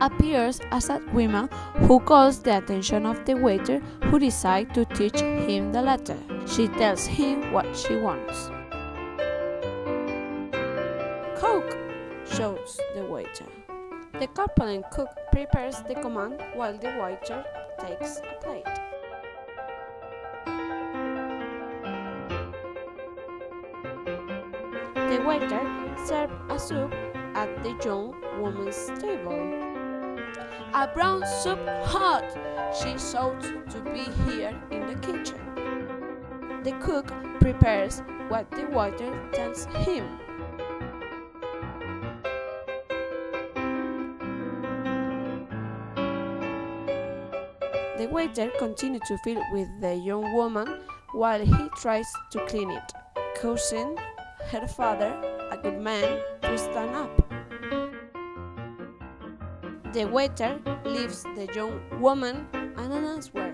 appears as a woman who calls the attention of the waiter who decides to teach him the letter. She tells him what she wants. Coke, shows the waiter. The corpulent cook prepares the command while the waiter takes a plate. The waiter serves a soup at the young woman's table. A brown soup hot! She shouts to be here in the kitchen. The cook prepares what the waiter tells him. The waiter continues to feed with the young woman while he tries to clean it, causing her father, a good man, to stand up. The waiter leaves the young woman an unanswered.